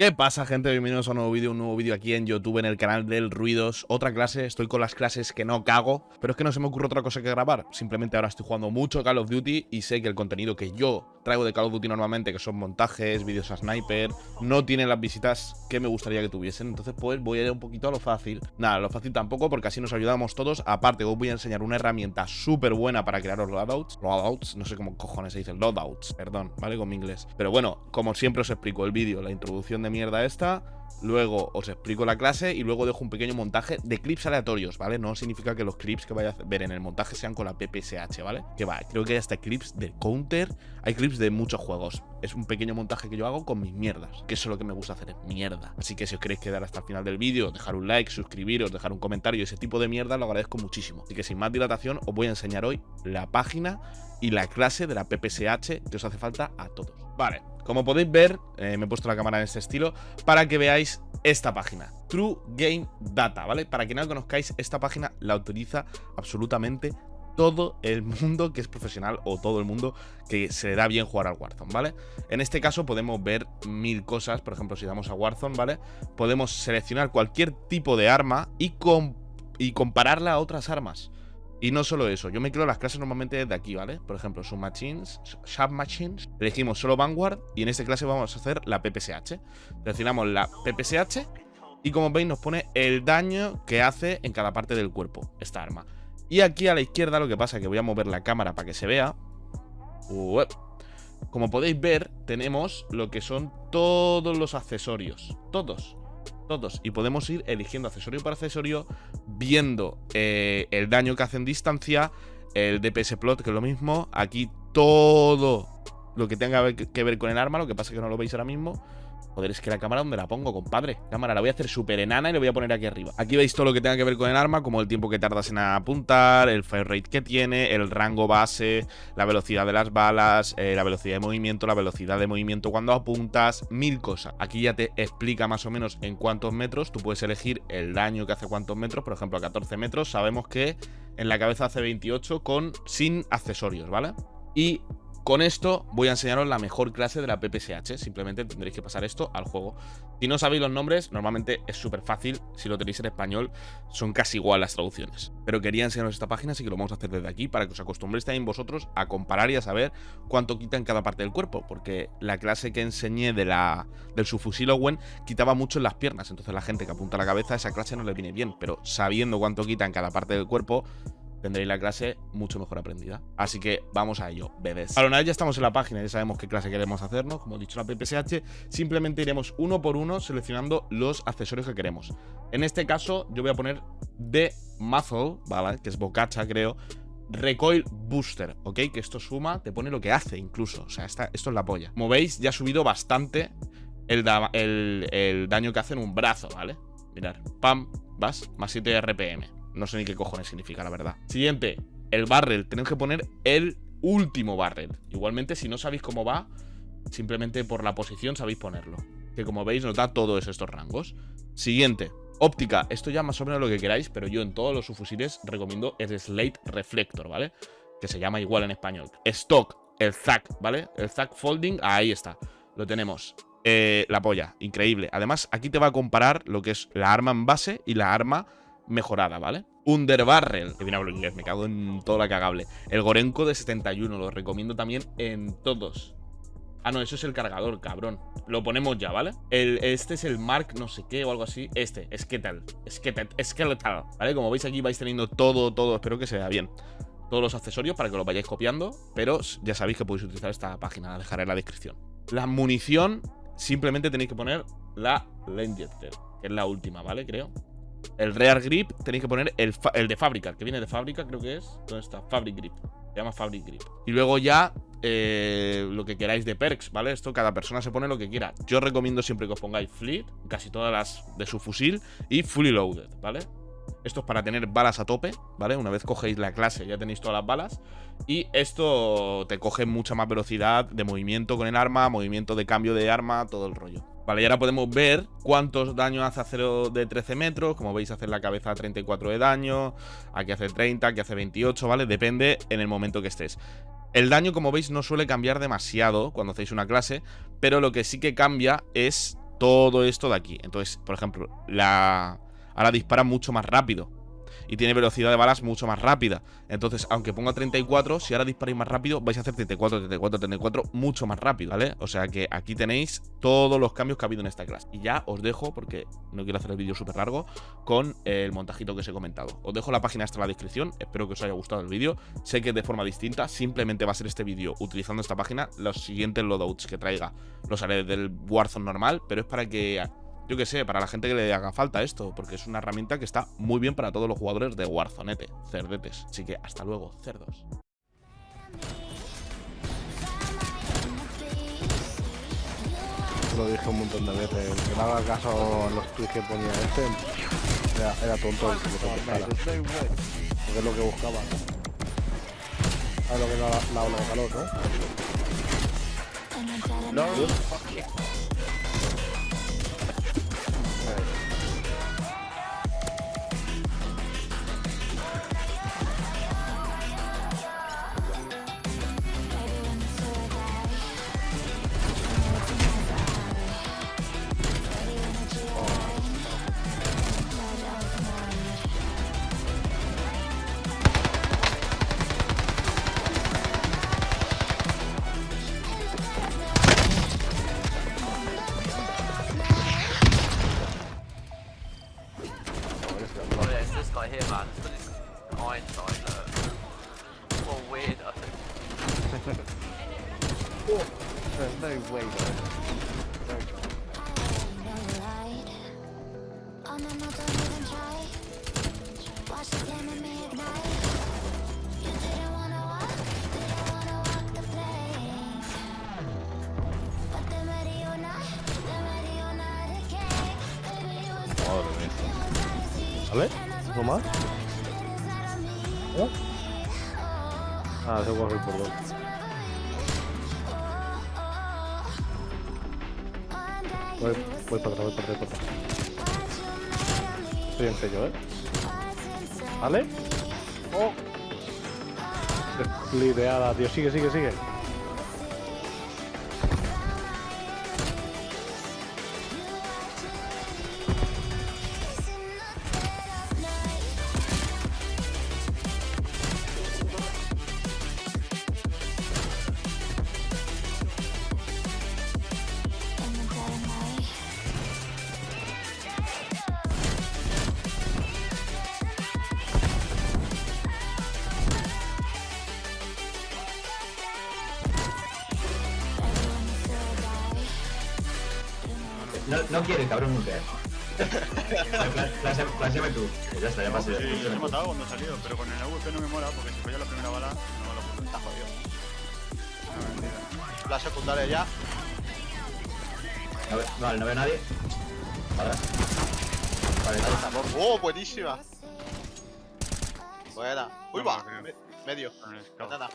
¿Qué pasa gente? Bienvenidos a un nuevo vídeo, un nuevo vídeo aquí en YouTube en el canal del Ruidos. Otra clase, estoy con las clases que no cago Pero es que no se me ocurre otra cosa que grabar. Simplemente ahora estoy jugando mucho Call of Duty Y sé que el contenido que yo traigo de Call of Duty normalmente Que son montajes, vídeos a sniper No tiene las visitas que me gustaría que tuviesen. Entonces pues voy a ir un poquito a lo fácil. Nada, lo fácil tampoco porque así nos ayudamos todos. Aparte os voy a enseñar una herramienta súper buena para crear los loadouts. Loadouts, no sé cómo cojones se dice Loadouts, perdón, ¿vale? Con mi inglés. Pero bueno, como siempre os explico el vídeo, la introducción de mierda esta Luego os explico la clase y luego dejo un pequeño montaje de clips aleatorios, ¿vale? No significa que los clips que vaya a ver en el montaje sean con la PPSH, ¿vale? Que va, creo que hay hasta clips de Counter, hay clips de muchos juegos. Es un pequeño montaje que yo hago con mis mierdas, que eso es lo que me gusta hacer, es mierda. Así que si os queréis quedar hasta el final del vídeo, dejar un like, suscribiros, dejar un comentario, ese tipo de mierda, lo agradezco muchísimo. Así que sin más dilatación, os voy a enseñar hoy la página y la clase de la PPSH que os hace falta a todos. Vale, como podéis ver, eh, me he puesto la cámara en este estilo para que veáis esta página, True Game Data, ¿vale? Para que no la conozcáis, esta página la utiliza absolutamente todo el mundo que es profesional o todo el mundo que se le da bien jugar al Warzone, ¿vale? En este caso podemos ver mil cosas, por ejemplo, si damos a Warzone, ¿vale? Podemos seleccionar cualquier tipo de arma y, y compararla a otras armas. Y no solo eso, yo me creo las clases normalmente desde aquí, ¿vale? Por ejemplo, submachines, submachines, elegimos solo Vanguard y en esta clase vamos a hacer la PPSH. Seleccionamos la PPSH y como veis nos pone el daño que hace en cada parte del cuerpo esta arma. Y aquí a la izquierda lo que pasa es que voy a mover la cámara para que se vea. Como podéis ver, tenemos lo que son todos los accesorios. Todos todos. Y podemos ir eligiendo accesorio por accesorio, viendo eh, el daño que hace en distancia, el DPS plot, que es lo mismo. Aquí todo lo que tenga que ver con el arma, lo que pasa es que no lo veis ahora mismo. Joder, es que la cámara, ¿dónde la pongo, compadre? Cámara, la voy a hacer súper enana y la voy a poner aquí arriba. Aquí veis todo lo que tenga que ver con el arma, como el tiempo que tardas en apuntar, el fire rate que tiene, el rango base, la velocidad de las balas, eh, la velocidad de movimiento, la velocidad de movimiento cuando apuntas, mil cosas. Aquí ya te explica más o menos en cuántos metros. Tú puedes elegir el daño que hace cuántos metros. Por ejemplo, a 14 metros sabemos que en la cabeza hace 28 con sin accesorios, ¿vale? Y con esto voy a enseñaros la mejor clase de la PPSH, simplemente tendréis que pasar esto al juego. Si no sabéis los nombres, normalmente es súper fácil, si lo tenéis en español son casi igual las traducciones. Pero quería enseñaros esta página, así que lo vamos a hacer desde aquí para que os acostumbréis también vosotros a comparar y a saber cuánto quita en cada parte del cuerpo, porque la clase que enseñé de la, del subfusil Owen quitaba mucho en las piernas, entonces la gente que apunta la cabeza, esa clase no le viene bien, pero sabiendo cuánto quita en cada parte del cuerpo, tendréis la clase mucho mejor aprendida. Así que vamos a ello, bebés. Ahora, una vez ya estamos en la página, ya sabemos qué clase queremos hacernos, como he dicho la PPSH, simplemente iremos uno por uno seleccionando los accesorios que queremos. En este caso, yo voy a poner de Muzzle, ¿vale? Que es bocacha, creo. Recoil Booster, ¿ok? Que esto suma, te pone lo que hace incluso. O sea, esto es la polla. Como veis, ya ha subido bastante el, daño que hace en un brazo, ¿vale? Mirad, pam, vas, más 7 RPM. No sé ni qué cojones significa, la verdad. Siguiente, el barrel. Tenemos que poner el último barrel. Igualmente, si no sabéis cómo va, simplemente por la posición sabéis ponerlo. Que como veis nos da todos estos rangos. Siguiente, óptica. Esto ya más o menos lo que queráis, pero yo en todos los subfusiles recomiendo el Slate Reflector, ¿vale? Que se llama igual en español. Stock, el Zack, ¿vale? El Zack Folding, ahí está. Lo tenemos. Eh, la polla, increíble. Además, aquí te va a comparar lo que es la arma en base y la arma mejorada, ¿vale? Underbarrel, que viene a hablar inglés, me cago en toda la cagable. El Gorenko de 71, lo recomiendo también en todos. Ah, no, eso es el cargador, cabrón. Lo ponemos ya, ¿vale? El, este es el Mark no sé qué o algo así. Este, Skeletal. Skeletal, ¿vale? Como veis aquí vais teniendo todo, todo. Espero que se vea bien. Todos los accesorios para que lo vayáis copiando. Pero ya sabéis que podéis utilizar esta página. La dejaré en la descripción. La munición, simplemente tenéis que poner la Lenjetter, que es la última, ¿vale? Creo. El Rear Grip tenéis que poner el, de fábrica, que viene de fábrica, creo que es. ¿Dónde está? Fabric Grip. Se llama Fabric Grip. Y luego ya eh, lo que queráis de perks, ¿vale? Esto cada persona se pone lo que quiera. Yo recomiendo siempre que os pongáis Fleet, casi todas las de su fusil, y Fully Loaded, ¿vale? Esto es para tener balas a tope, ¿vale? Una vez cogéis la clase ya tenéis todas las balas. Y esto te coge mucha más velocidad de movimiento con el arma, movimiento de cambio de arma, todo el rollo. Vale, y ahora podemos ver cuántos daños hace acero de 13 metros. Como veis, hace la cabeza 34 de daño. Aquí hace 30, aquí hace 28, ¿vale? Depende en el momento que estés. El daño, como veis, no suele cambiar demasiado cuando hacéis una clase, pero lo que sí que cambia es todo esto de aquí. Entonces, por ejemplo, la ahora dispara mucho más rápido y tiene velocidad de balas mucho más rápida. Entonces, aunque ponga 34, si ahora disparáis más rápido, vais a hacer 34, 34, 34 mucho más rápido, ¿vale? O sea que aquí tenéis todos los cambios que ha habido en esta clase. Y ya os dejo, porque no quiero hacer el vídeo súper largo, con el montajito que os he comentado. Os dejo la página hasta la descripción, espero que os haya gustado el vídeo. Sé que de forma distinta, simplemente va a ser este vídeo utilizando esta página. Los siguientes loadouts que traiga los haré del Warzone normal, pero es para que yo qué sé, para la gente que le haga falta esto, porque es una herramienta que está muy bien para todos los jugadores de Warzonete, cerdetes. Así que hasta luego, cerdos. Lo dije un montón de veces, que no haga caso a los tweets que ponía este, era, tonto el que lo. Porque es lo que buscaba. ¿Sabes lo que la, la ola calor, no? No, There's no way, though. No ¿Vale? ¿No más? ¿Eh? Ah, se voy a por dos. Voy, voy para atrás, voy para atrás, voy para atrás. Estoy en sello, ¿eh? ¿Vale? ¡Oh! Desplideada, tío. Sigue, sigue, sigue. No, no quiere, cabrón, nunca. Flashéame tú. Ya está, ya pasé. Sí, yo he matado cuando he salido, pero con el AWP no me mola porque si falla la primera bala, no lo puedo. Está jodido. La secundaria ya. No ve, vale, no veo a nadie. Vale. Vale, está. ¡Oh, buenísima! Buena. Uy, va. Me- medio. El. Banana.